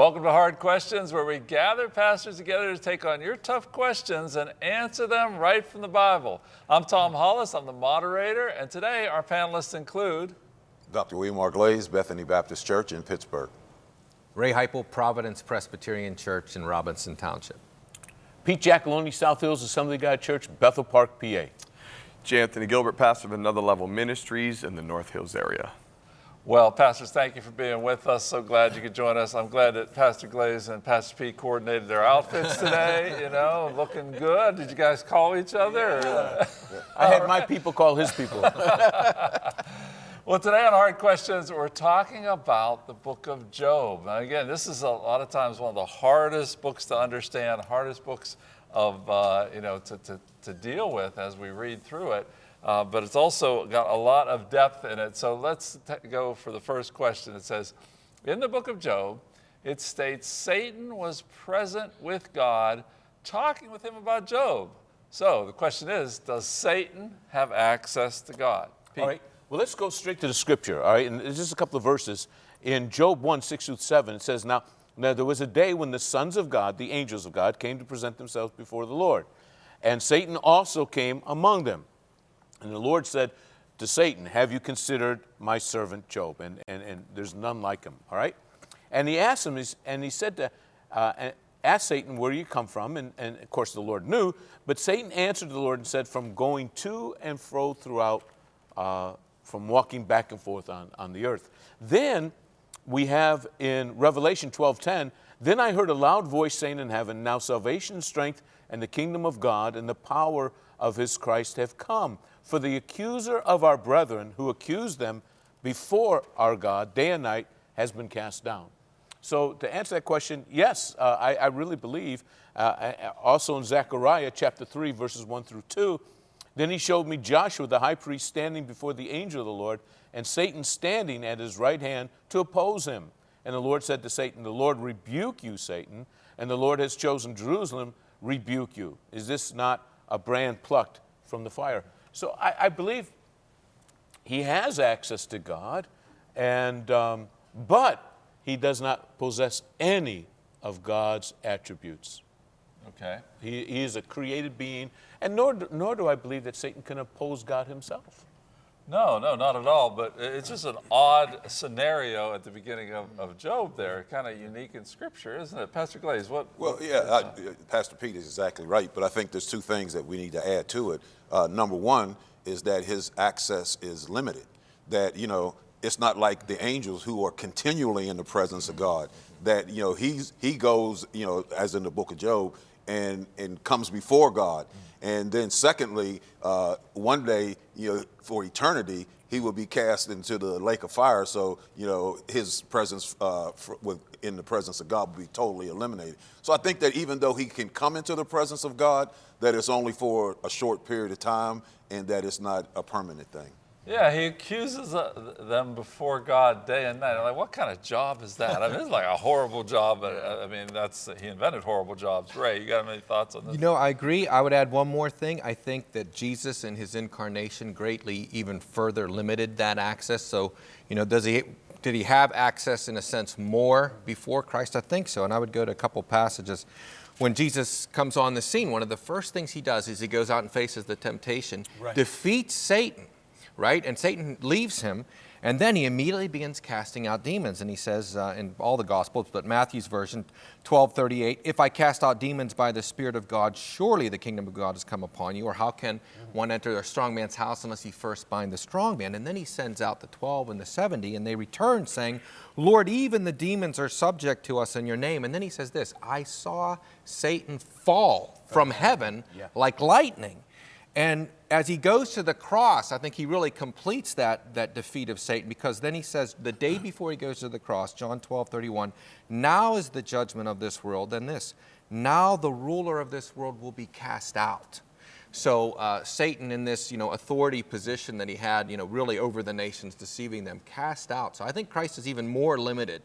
Welcome to Hard Questions, where we gather pastors together to take on your tough questions and answer them right from the Bible. I'm Tom Hollis, I'm the moderator, and today our panelists include Dr. William R. Glaze, Bethany Baptist Church in Pittsburgh. Ray Heipel, Providence Presbyterian Church in Robinson Township. Pete Giacalone, South Hills Assembly of God Church, Bethel Park, PA. J. Anthony Gilbert, pastor of Another Level Ministries in the North Hills area. Well, pastors, thank you for being with us. So glad you could join us. I'm glad that Pastor Glaze and Pastor Pete coordinated their outfits today, you know, looking good. Did you guys call each other? Yeah. I had my people call his people. well, today on Hard Questions, we're talking about the book of Job. Now, again, this is a lot of times one of the hardest books to understand, hardest books of, uh, you know, to, to, to deal with as we read through it. Uh, but it's also got a lot of depth in it. So let's go for the first question. It says, in the book of Job, it states Satan was present with God, talking with him about Job. So the question is, does Satan have access to God? Pete. All right. Well, let's go straight to the scripture. All right. And there's just a couple of verses. In Job 1, 6 through 7, it says, now, now there was a day when the sons of God, the angels of God, came to present themselves before the Lord. And Satan also came among them. And the Lord said to Satan, Have you considered my servant Job? And, and, and there's none like him, all right? And he asked him, and he said to, uh, Satan, Where do you come from? And, and of course the Lord knew, but Satan answered the Lord and said, From going to and fro throughout, uh, from walking back and forth on, on the earth. Then we have in Revelation 12:10, then I heard a loud voice saying in heaven, Now salvation strength and the kingdom of God and the power of his Christ have come. For the accuser of our brethren who accused them before our God day and night has been cast down. So to answer that question, yes, uh, I, I, really believe. Uh, also in Zechariah chapter 3, verses 1 through 2, then he showed me Joshua the high priest standing before the angel of the Lord, and Satan standing at his right hand to oppose him. And the Lord said to Satan, The Lord rebuke you, Satan, and the Lord has chosen Jerusalem, rebuke you. Is this not a brand plucked from the fire? So I, I believe he has access to God, and, um, but he does not possess any of God's attributes. Okay. He, he is a created being, and nor, nor do I believe that Satan can oppose God himself. No, no, not at all. But it's just an odd scenario at the beginning of, of Job there, kind of unique in Scripture, isn't it? Pastor Glaze, what? Well, yeah, I, Pastor Pete is exactly right. But I think there's two things that we need to add to it. Uh, number one is that his access is limited. That, you know, it's not like the angels who are continually in the presence of God. That, you know, he's, he goes, you know, as in the book of Job, and, and comes before God. And then secondly, uh, one day, you know, for eternity, he will be cast into the lake of fire. So, you know, his presence uh, with, in the presence of God will be totally eliminated. So I think that even though he can come into the presence of God, that it's only for a short period of time and that it's not a permanent thing. Yeah, he accuses uh, them before God day and night. I'm like, what kind of job is that? I mean, it's like a horrible job. But, uh, I mean, that's he invented horrible jobs. Ray, you got any thoughts on this? You know, I agree. I would add one more thing. I think that Jesus in his incarnation greatly even further limited that access. So, you know, does he did he have access in a sense more before Christ? I think so. And I would go to a couple passages. When Jesus comes on the scene, one of the first things he does is he goes out and faces the temptation, right. defeats Satan right? And Satan leaves him, and then he immediately begins casting out demons. And he says uh, in all the Gospels, but Matthew's version, 1238, if I cast out demons by the Spirit of God, surely the kingdom of God has come upon you. Or how can one enter a strong man's house unless he first bind the strong man? And then he sends out the 12 and the 70, and they return saying, Lord, even the demons are subject to us in your name. And then he says this, I saw Satan fall from heaven yeah. like lightning. And as he goes to the cross, I think he really completes that, that defeat of Satan because then he says, the day before he goes to the cross, John 12, 31, now is the judgment of this world, and this, now the ruler of this world will be cast out. So uh, Satan in this, you know, authority position that he had, you know, really over the nations, deceiving them, cast out. So I think Christ is even more limited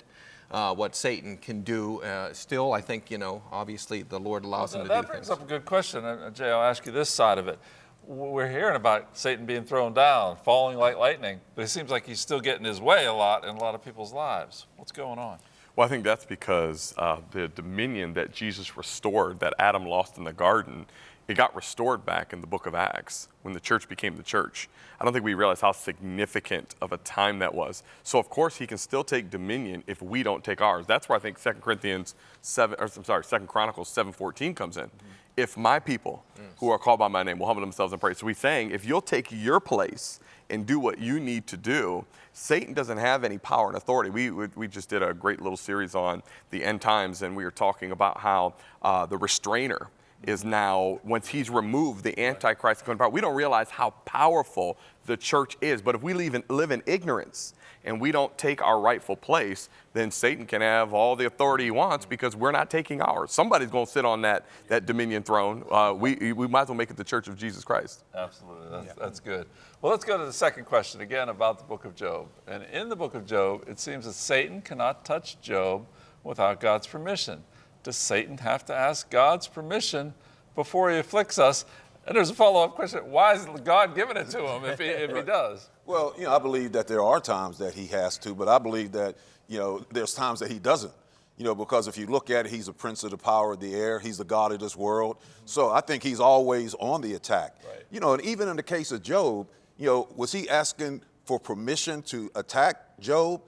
uh, what Satan can do. Uh, still, I think, you know, obviously the Lord allows well, him to that do That brings things. up a good question. Uh, Jay, I'll ask you this side of it we're hearing about Satan being thrown down, falling like lightning, but it seems like he's still getting his way a lot in a lot of people's lives. What's going on? Well, I think that's because uh, the dominion that Jesus restored, that Adam lost in the garden, it got restored back in the book of Acts when the church became the church. I don't think we realize how significant of a time that was. So, of course, he can still take dominion if we don't take ours. That's where I think 2 Corinthians 7, or I'm sorry, 2 Chronicles 7.14 comes in. If my people who are called by my name will humble themselves and pray. So he's saying, if you'll take your place and do what you need to do, Satan doesn't have any power and authority. We, we, we just did a great little series on the end times, and we were talking about how uh, the restrainer is now, once he's removed, the Antichrist power. We don't realize how powerful the church is. But if we live in, live in ignorance and we don't take our rightful place, then Satan can have all the authority he wants because we're not taking ours. Somebody's going to sit on that, that dominion throne. Uh, we, we might as well make it the church of Jesus Christ. Absolutely, that's, that's good. Well, let's go to the second question again about the book of Job. And in the book of Job, it seems that Satan cannot touch Job without God's permission. Does Satan have to ask God's permission before he afflicts us? And there's a follow-up question: Why is God giving it to him if he, if he does? Well, you know, I believe that there are times that he has to, but I believe that, you know, there's times that he doesn't. You know, because if you look at it, he's a prince of the power of the air. He's the God of this world. Mm-hmm. So I think he's always on the attack. Right. You know, and even in the case of Job, you know, was he asking for permission to attack Job?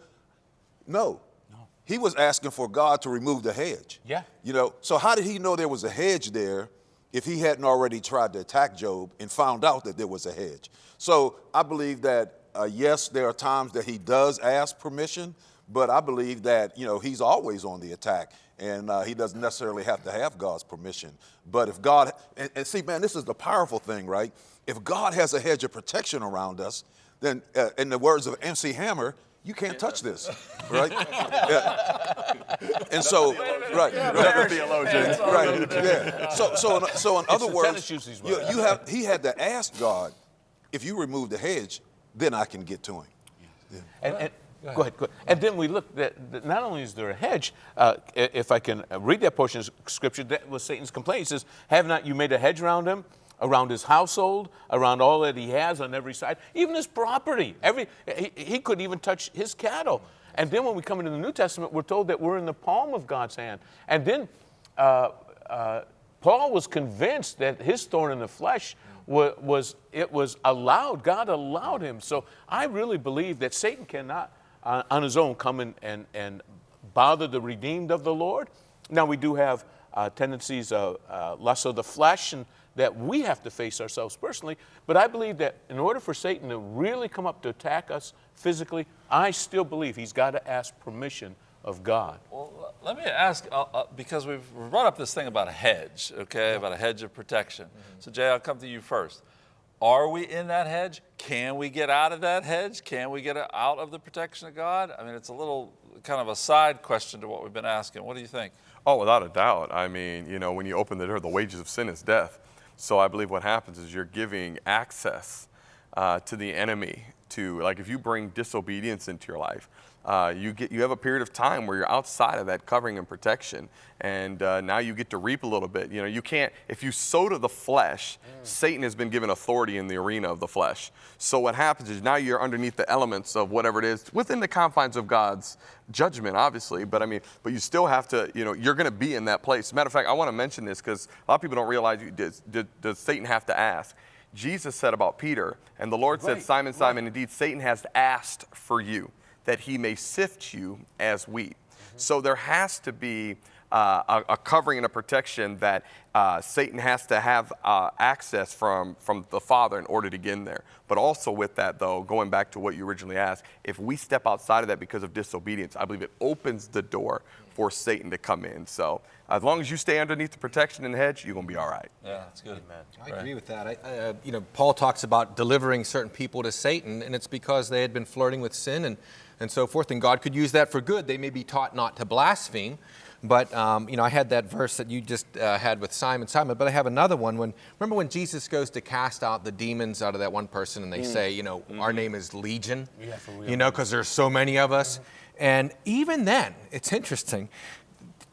No. He was asking for God to remove the hedge. Yeah. You know, so how did he know there was a hedge there if he hadn't already tried to attack Job and found out that there was a hedge? So I believe that, uh, yes, there are times that he does ask permission, but I believe that, you know, he's always on the attack and uh, he doesn't necessarily have to have God's permission. But if God, and, and see, man, this is the powerful thing, right? If God has a hedge of protection around us, then uh, in the words of MC Hammer, you can't touch this, right? Yeah. And so, right, right, theologian. right, yeah. So, so, in, so in other words, tennis shoes he's you, you have he had to ask God, if you remove the hedge, then I can get to him. And, and, go, ahead. go ahead. And then we look that, that not only is there a hedge, uh, if I can read that portion of scripture, that was Satan's complaint. He says, Have not you made a hedge around him? Around his household, around all that he has on every side, even his property. Every he, he couldn't even touch his cattle. And then when we come into the New Testament, we're told that we're in the palm of God's hand. And then uh, uh, Paul was convinced that his thorn in the flesh was, was it was allowed. God allowed him. So I really believe that Satan cannot, uh, on his own, come in and, and bother the redeemed of the Lord. Now we do have uh, tendencies of uh, lust of the flesh and that we have to face ourselves personally. But I believe that in order for Satan to really come up to attack us physically, I still believe he's got to ask permission of God. Well, let me ask, uh, uh, because we've brought up this thing about a hedge, okay, about a hedge of protection. So, Jay, I'll come to you first. Are we in that hedge? Can we get out of that hedge? Can we get out of the protection of God? I mean, it's a little kind of a side question to what we've been asking. What do you think? Oh, without a doubt. I mean, you know, when you open the door, the wages of sin is death. So I believe what happens is you're giving access uh, to the enemy to, like, if you bring disobedience into your life, uh, you get you have a period of time where you're outside of that covering and protection, and uh, now you get to reap a little bit. You know, you can't if you sow to the flesh. Satan has been given authority in the arena of the flesh. So what happens is now you're underneath the elements of whatever it is within the confines of God's judgment, obviously. But I mean, but you still have to. You know, you're going to be in that place. Matter of fact, I want to mention this because a lot of people don't realize. you- Does, does, Satan have to ask? Jesus said about Peter, and the Lord said, Right, Simon, Simon, indeed, Satan has asked for you that he may sift you as wheat. So there has to be uh, a, a covering and a protection that uh, Satan has to have uh, access from, from the Father in order to get in there. But also with that, though, going back to what you originally asked, if we step outside of that because of disobedience, I believe it opens the door for Satan to come in. So as long as you stay underneath the protection and the hedge, you're going to be all right. Yeah, that's good. Man. I agree with that. I, I, uh, you know, Paul talks about delivering certain people to Satan, and it's because they had been flirting with sin and, and so forth, and God could use that for good. They may be taught not to blaspheme, but um, you know, I had that verse that you just uh, had with Simon, Simon. But I have another one. When remember when Jesus goes to cast out the demons out of that one person, and they say, you know, our name is Legion, Yeah, you know, because there's so many of us. And even then, it's interesting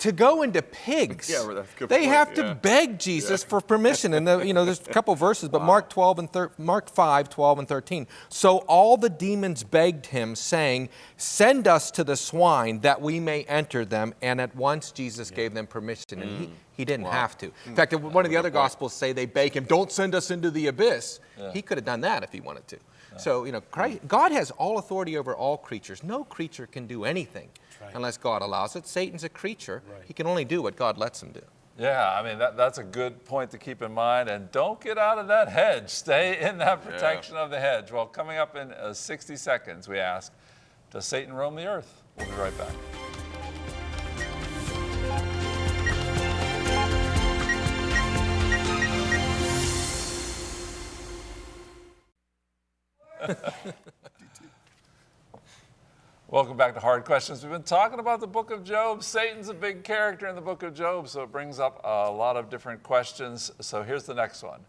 to go into pigs. Yeah, well, they point, have to beg Jesus for permission. And the, you know, there's a couple verses, but Mark 12 and thir- Mark 5, 12 and 13. So all the demons begged him, saying, "Send us to the swine that we may enter them." And at once Jesus gave them permission, and Mm. he, he didn't have to. In fact, one of the other gospels say they beg him, "Don't send us into the abyss." He could have done that if he wanted to. So you know, Christ, God has all authority over all creatures. No creature can do anything unless God allows it. Satan's a creature; he can only do what God lets him do. Yeah, I mean, that, that's a good point to keep in mind. And don't get out of that hedge. Stay in that protection of the hedge. Well, coming up in uh, 60 seconds, we ask Does Satan roam the earth? We'll be right back. Welcome back to Hard Questions. We've been talking about the book of Job. Satan's a big character in the book of Job, so it brings up a lot of different questions. So here's the next one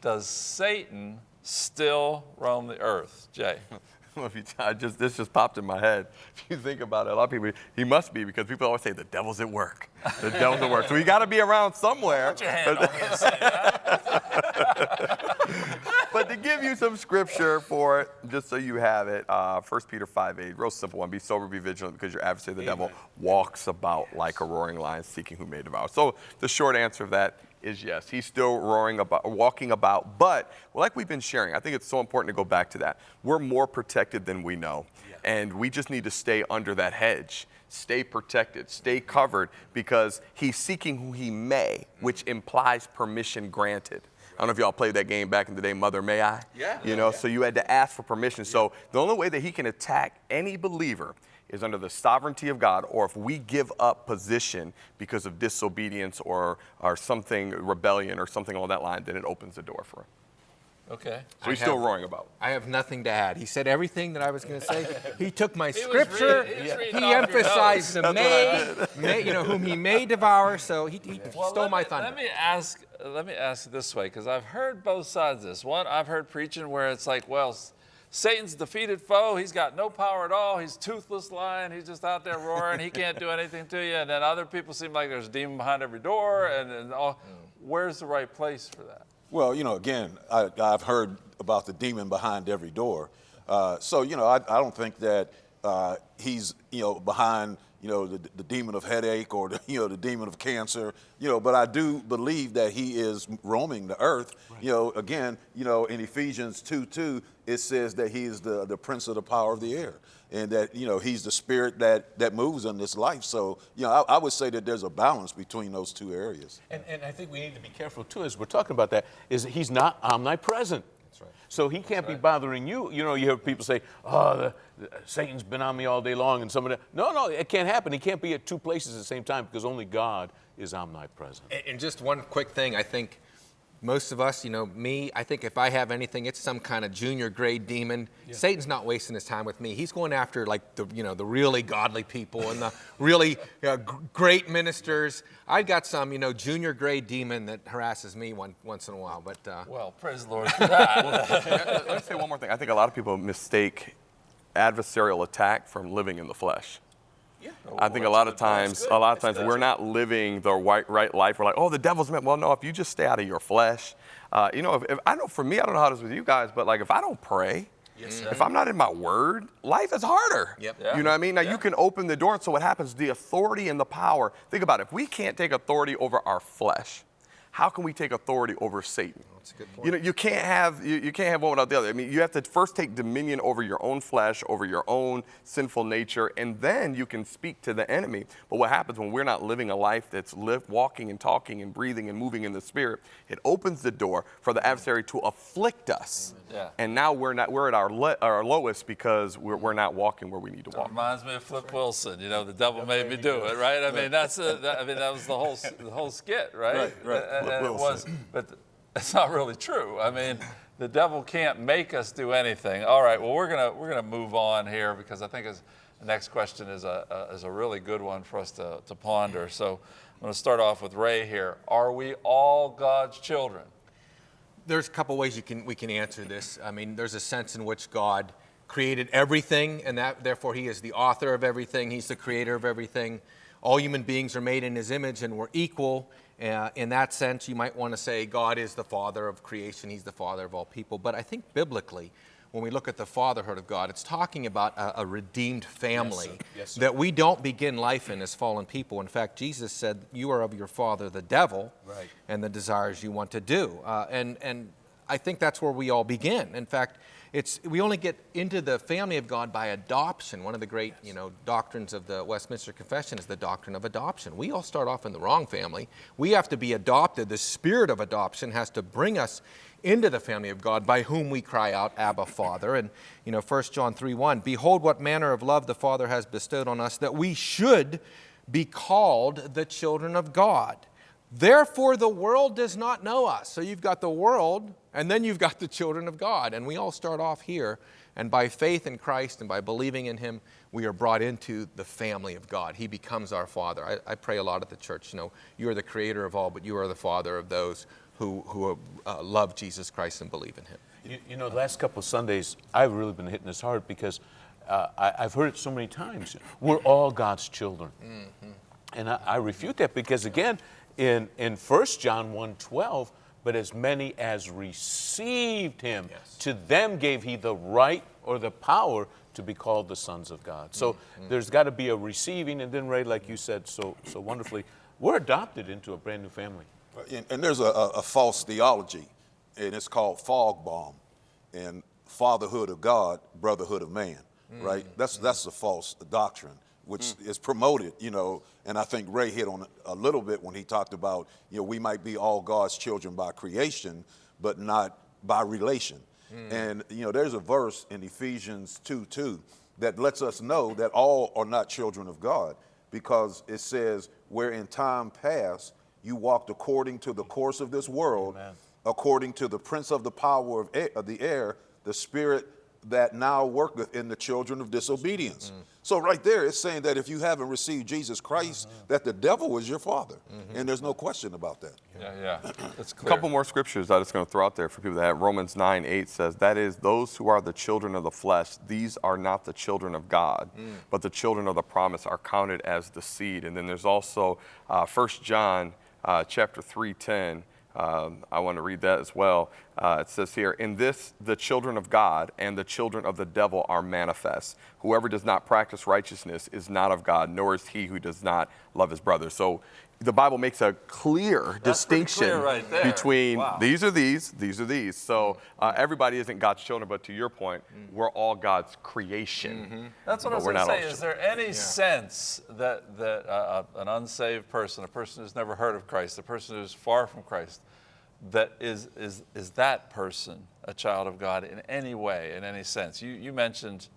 Does Satan still roam the earth? Jay. Well, if you, I just this just popped in my head. If you think about it, a lot of people, he must be because people always say the devil's at work. The devil's at work. So he got to be around somewhere. Put your hand on me and say that. But to give you some scripture for it, just so you have it, uh, 1 Peter 5 8, real simple one. Be sober, be vigilant, because your adversary, the devil, walks about like a roaring lion, seeking whom may devour. So the short answer of that is yes. He's still roaring about, walking about. But like we've been sharing, I think it's so important to go back to that. We're more protected than we know. And we just need to stay under that hedge. Stay protected, stay covered, because he's seeking who he may, which implies permission granted. I don't know if y'all played that game back in the day, Mother May I? Yeah. You know, so you had to ask for permission. So the only way that he can attack any believer is under the sovereignty of God, or if we give up position because of disobedience or, or something, rebellion or something along that line, then it opens the door for him. Okay. So he's I still have- roaring about. I have nothing to add. He said everything that I was going to say. He took my was scripture. reading- he was he emphasized the That's what I may, may, you know, whom he may devour. So he, he Well, stole my me, thunder. Let me ask. Let me ask it this way, because I've heard both sides of this. One, I've heard preaching where it's like, well, Satan's defeated foe. He's got no power at all. He's toothless lion. He's just out there roaring. he can't do anything to you. And then other people seem like there's a demon behind every door. And, and all. Mm. Where's the right place for that? Well, you know, again, I, I've heard about the demon behind every door. Uh, so, you know, I, I don't think that uh, he's, you know, behind, you know, the, the demon of headache or, the, you know, the demon of cancer, you know, but I do believe that he is roaming the earth. You know, again, you know, in Ephesians 2 2, it says that he is the, the prince of the power of the air and that, you know, he's the spirit that, that moves in this life. So, you know, I, I would say that there's a balance between those two areas. And, and I think we need to be careful too, as we're talking about that, is that he's not omnipresent. That's right. So he can't be bothering you. You know, you hear people say, oh, the, the, Satan's been on me all day long, and somebody, no, no, it can't happen. He can't be at two places at the same time because only God is omnipresent. And- And just one quick thing, I think most of us, you know, me, I think if I have anything, it's some kind of junior grade demon. Satan's not wasting his time with me. He's going after like the, you know, the really godly people and the really uh, g- great ministers. I've got some, you know, junior grade demon that harasses me one, once in a while. But uh, Well, praise the Lord for that. Let me say one more thing. I think a lot of people mistake adversarial attack from living in the flesh. I think a lot of times, a lot of times we're not living the right, right life. We're like, oh, the devil's meant. Well, no, if you just stay out of your flesh, uh, you know, if, if I know for me, I don't know how it is with you guys, but like if I don't pray, if I'm not in my word, life is harder. Yep. Yeah. You know what I mean? Now Yeah. you can open the door, and so what happens? The authority and the power. Think about it. If we can't take authority over our flesh, how can we take authority over Satan? That's a good You know, you can't have you, you can't have one without the other. I mean, you have to first take dominion over your own flesh, over your own sinful nature, and then you can speak to the enemy. But what happens when we're not living a life that's live, walking and talking and breathing and moving in the spirit? It opens the door for the adversary to afflict us. Yeah. And now we're not we're at our le, our lowest because we're, we're not walking where we need to walk. It Reminds me of Flip Wilson. You know, the devil made me do it, right? I mean, that's a, that, I mean, that was the whole the whole skit, right? Right, right. And, Flip and it was, but it's not really true. I mean, the devil can't make us do anything. All right. Well, we're gonna we're gonna move on here because I think the next question is a, a is a really good one for us to to ponder. So I'm going to start off with Ray here. Are we all God's children? there's a couple ways you can we can answer this. I mean, there's a sense in which God created everything, and that therefore He is the author of everything. He's the creator of everything. All human beings are made in his image and we're equal. Uh, in that sense, you might want to say God is the father of creation, he's the father of all people. But I think biblically, when we look at the fatherhood of God, it's talking about a, a redeemed family Yes, sir. Yes, sir. that we don't begin life in as fallen people. In fact, Jesus said, You are of your father, the devil, Right. and the desires you want to do. Uh, and, and I think that's where we all begin. In fact, it's, we only get into the family of God by adoption. One of the great you know, doctrines of the Westminster Confession is the doctrine of adoption. We all start off in the wrong family. We have to be adopted. The spirit of adoption has to bring us into the family of God by whom we cry out, Abba, Father. And, you know, 1 John 3 1, Behold, what manner of love the Father has bestowed on us, that we should be called the children of God. Therefore, the world does not know us. So you've got the world, and then you've got the children of God. And we all start off here. And by faith in Christ and by believing in Him, we are brought into the family of God. He becomes our Father. I, I pray a lot at the church, you know, you are the creator of all, but you are the Father of those who, who uh, love Jesus Christ and believe in Him. You, you know, the last couple of Sundays, I've really been hitting this hard because uh, I, I've heard it so many times. We're all God's children. And I, I refute that because, again, in, in 1 John 1.12, but as many as received him, Yes. to them gave he the right or the power to be called the sons of God. So mm-hmm. there's got to be a receiving, and then, Ray, like you said so, so wonderfully, we're adopted into a brand new family. And, and there's a, a, a false theology, and it's called fog bomb, and fatherhood of God, brotherhood of man, mm, right? That's mm. that's a false doctrine, which mm. is promoted, you know. And I think Ray hit on it a little bit when he talked about, you know, we might be all God's children by creation, but not by relation. Mm. And you know, there's a verse in Ephesians 2 2 that lets us know that all are not children of God because it says, where in time past you walked according to the course of this world, according to the prince of the power of, air, of the air, the spirit that now worketh in the children of disobedience. So right there, it's saying that if you haven't received Jesus Christ, that the devil was your father, and there's no question about that. Yeah, yeah, that's A couple more scriptures I'm just going to throw out there for people that have. Romans 9 8 says, That is, those who are the children of the flesh, these are not the children of God, but the children of the promise are counted as the seed. And then there's also uh, 1 John uh, chapter 3 10. Um, I want to read that as well. Uh, it says here, In this the children of God and the children of the devil are manifest. Whoever does not practice righteousness is not of God, nor is he who does not love his brother. So the Bible makes a clear That's distinction clear right between Wow. these are these, these are these. So uh, everybody isn't God's children, but to your point, we're all God's creation. That's what I was going to say. Is there any sense that, that uh, an unsaved person, a person who's never heard of Christ, a person who's far from Christ, that is, is, is that person a child of God in any way, in any sense? You, you mentioned,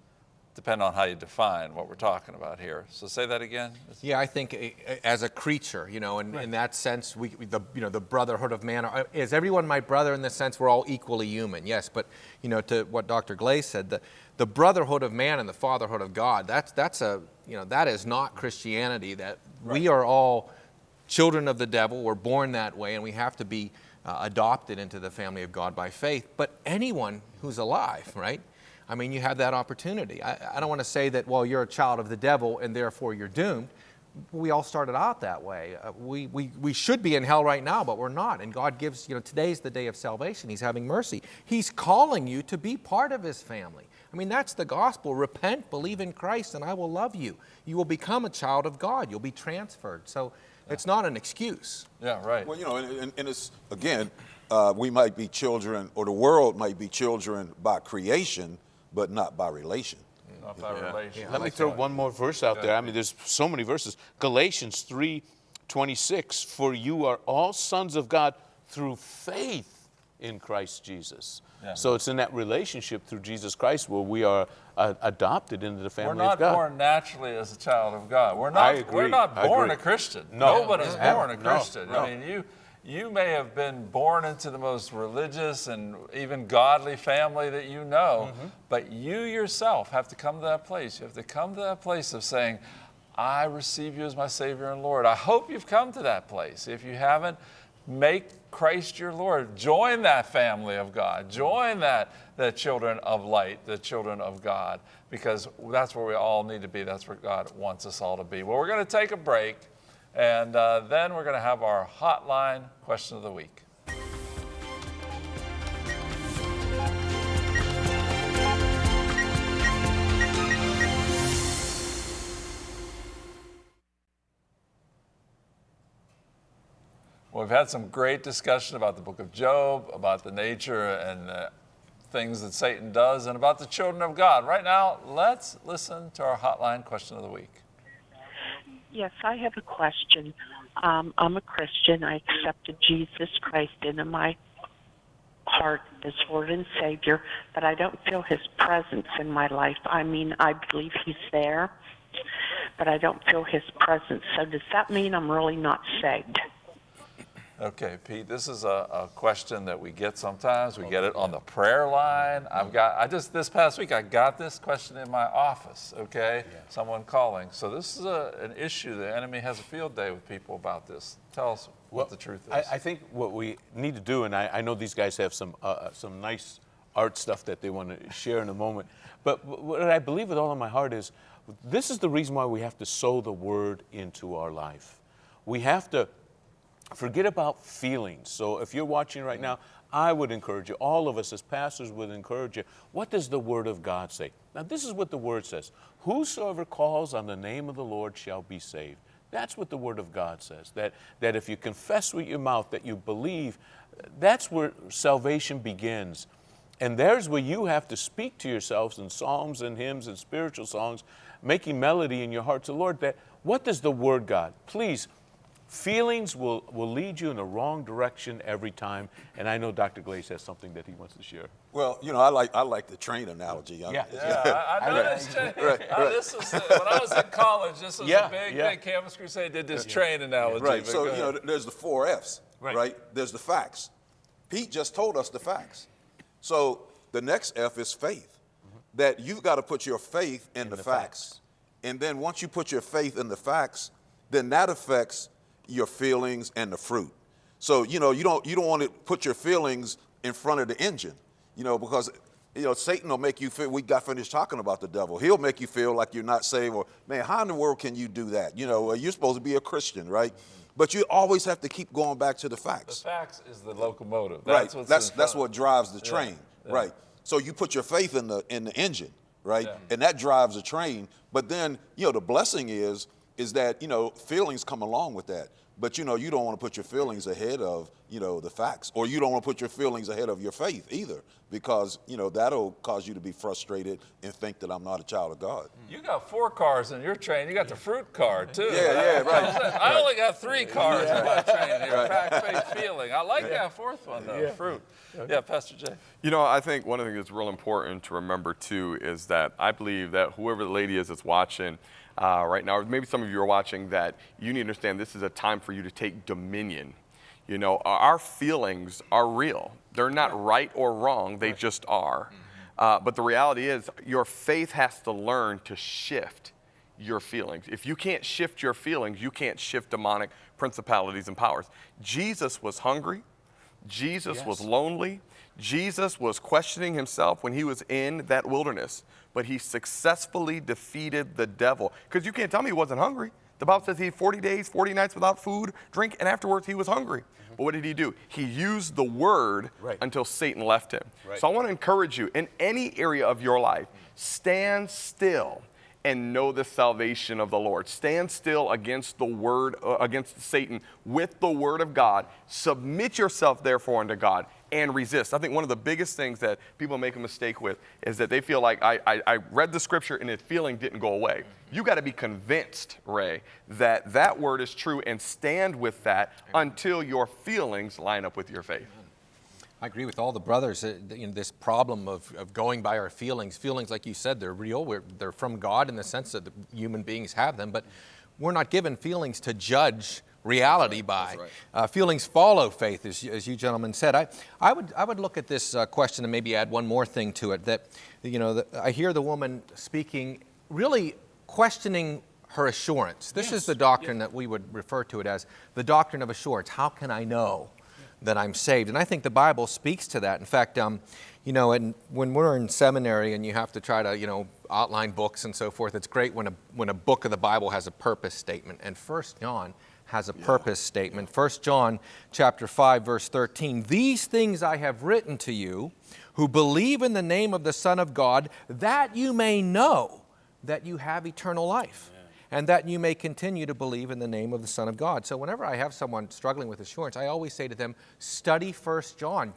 depend on how you define what we're talking about here. So say that again. Yeah, I think as a creature, you know, in, in that sense, we, the, you know, the brotherhood of man, is everyone my brother in the sense we're all equally human? Yes, but, you know, to what Dr. Glaze said, the, the brotherhood of man and the fatherhood of God, that's, that's a, you know, that is not Christianity, that we are all children of the devil, we're born that way, and we have to be uh, adopted into the family of God by faith. But anyone who's alive, right? I mean, you have that opportunity. I, I don't want to say that, well, you're a child of the devil and therefore you're doomed. We all started out that way. Uh, we, we, we should be in hell right now, but we're not. And God gives, you know, today's the day of salvation. He's having mercy. He's calling you to be part of His family. I mean, that's the gospel. Repent, believe in Christ, and I will love you. You will become a child of God. You'll be transferred. So it's not an excuse. Yeah, right. Well, you know, and, and, and it's again, uh, we might be children, or the world might be children by creation, but not by relation. Not by relation. Let me throw one more verse out there. I mean, there's so many verses. Galatians 3 26, for you are all sons of God through faith in Christ Jesus. Yeah. So it's in that relationship through Jesus Christ where we are uh, adopted into the family. We're not born naturally as a child of God. We're not, I We're not born a Christian. No. Nobody's No. born a No. Christian. No. I mean, you, you may have been born into the most religious and even godly family that you know, Mm-hmm. but you yourself have to come to that place. You have to come to that place of saying, I receive you as my Savior and Lord. I hope you've come to that place. If you haven't, make Christ your Lord. Join that family of God. Join that the children of light, the children of God, because that's where we all need to be. That's where God wants us all to be. Well, we're going to take a break, and uh, then we're going to have our hotline question of the week. Well, we've had some great discussion about the book of Job, about the nature and uh, things that Satan does, and about the children of God. Right now, let's listen to our hotline question of the week. Yes, I have a question. Um, I'm a Christian. I accepted Jesus Christ into my heart as Lord and Savior, but I don't feel His presence in my life. I mean, I believe He's there, but I don't feel His presence. So does that mean I'm really not saved? Okay, Pete, this is a, a question that we get sometimes. We get it on the prayer line. I've got, I just, this past week, I got this question in my office, okay? Someone calling. So this is a, an issue. The enemy has a field day with people about this. Tell us what the truth is. I, I think what we need to do, and I, I know these guys have some uh, some nice art stuff that they want to share in a moment, but what I believe with all of my heart is this is the reason why we have to sow the word into our life. We have to forget about feelings. So if you're watching right now, I would encourage you, all of us as pastors would encourage you, what does the Word of God say? Now, this is what the Word says Whosoever calls on the name of the Lord shall be saved. That's what the Word of God says. That, that if you confess with your mouth that you believe, that's where salvation begins. And there's where you have to speak to yourselves in psalms and hymns and spiritual songs, making melody in your heart to the Lord. That what does the Word God? Please Feelings will, will lead you in the wrong direction every time, and I know Dr. Glaze has something that he wants to share. Well, you know, I like I like the train analogy. Yeah. Yeah, I, I know this. Jay. Right, Uh, right. this was, when I was in college, this was Yeah, a big, yeah. big Campus Crusade did this train analogy. Right. So you know, there's the four F's. Right. Right. There's the facts. Pete just told us the facts. So the next F is faith. That you've got to put your faith in, the, the facts. facts. and then once you put your faith in the facts, then that affects your feelings and the fruit. So you know, you don't you don't want to put your feelings in front of the engine. You know, because you know Satan will make you feel. We got finished talking about the devil. He'll make you feel like you're not saved. Or man, how in the world can you do that? You know, you're supposed to be a Christian, right? But you always have to keep going back to the facts. the facts. is the locomotive. right. That's what's that's that's what drives the Yeah, train. yeah. Right. So you put your faith in the in the engine, right? Yeah. And that drives the train. But then, you know, the blessing is is that, you know, feelings come along with that. But you know, you don't want to put your feelings ahead of, you know, the facts. Or you don't want to put your feelings ahead of your faith either. Because, you know, that'll cause you to be frustrated and think that I'm not a child of God. Mm. You got four cars in your train. You got the fruit car too. Yeah, yeah, right. I only got three cars in my train here. Fact, faith, feeling. I like that fourth one though. Fruit. Yeah, Pastor Jay. You know, I think one of the things that's real important to remember too is that I believe that whoever the lady is that's watching uh, right now, or maybe some of you are watching, that you need to understand this is a time for you to take dominion. You know, our- feelings are real. They're not right or wrong, they just are. Uh, but the reality is, your faith has to learn to shift your feelings. If you can't shift your feelings, you can't shift demonic principalities and powers. Jesus was hungry. Jesus was lonely. Jesus was questioning himself when he was in that wilderness, but he successfully defeated the devil. Because you can't tell me he wasn't hungry. The Bible says he had 40 days, 40 nights without food, drink, and afterwards he was hungry. But what did he do? He used the word Right. until Satan left him. Right. So I want to encourage you in any area of your life, stand still and know the salvation of the Lord. Stand still against the word, uh, against Satan with the word of God. Submit yourself, therefore, unto God and resist. I think one of the biggest things that people make a mistake with is that they feel like I, I, I read the scripture and the feeling didn't go away. You got to be convinced, Ray, that that word is true and stand with that until your feelings line up with your faith. I agree with all the brothers. uh, You this problem of, of going by our feelings. Feelings, like you said, they're real. We're, they're from God in the sense that the human beings have them, but we're not given feelings to judge reality by. Uh, feelings follow faith, as, you- as you gentlemen said. I, I, would, I would look at this uh, question and maybe add one more thing to it. That, you know, that I hear the woman speaking, really questioning her assurance. This is the doctrine that we would refer to it as the doctrine of assurance. How can I know? that I'm saved. And I think the Bible speaks to that. In fact, um, you know, and when we're in seminary and you have to try to, you know, outline books and so forth, it's great when a, when a book of the Bible has a purpose statement. And First John has a purpose statement. 1 John chapter 5 verse 13. These things I have written to you who believe in the name of the Son of God that you may know that you have eternal life and that you may continue to believe in the name of the Son of God. So whenever I have someone struggling with assurance, I always say to them, study 1 John.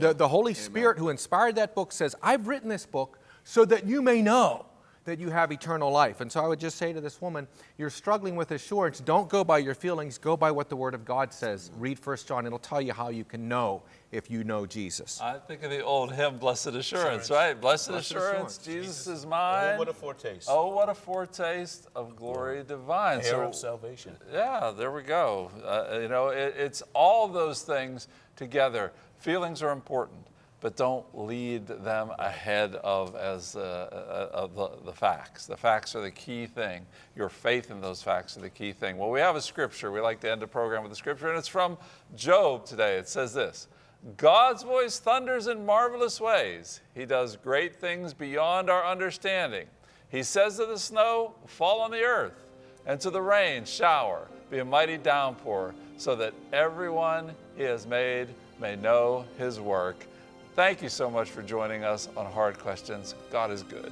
The, the Holy Spirit who inspired that book says, I've written this book so that you may know that you have eternal life. And so I would just say to this woman, you're struggling with assurance. Don't go by your feelings, go by what the Word of God says. Read 1 John, it'll tell you how you can know if you know Jesus. I think of the old hymn, Blessed Assurance, right? Blessed, Blessed assurance, assurance. Jesus is mine. Oh, what a foretaste. Oh, what a foretaste of glory divine. Heir of salvation. Yeah, there we go. Uh, you know, it, it's all those things together. Feelings are important, but don't lead them ahead of as uh, uh, of the, the facts. The facts are the key thing. Your faith in those facts are the key thing. Well, we have a scripture. We like to end a program with a scripture, and it's from Job today. It says this. God's voice thunders in marvelous ways. He does great things beyond our understanding. He says to the snow, Fall on the earth, and to the rain, shower, be a mighty downpour, so that everyone he has made may know his work. Thank you so much for joining us on Hard Questions. God is good.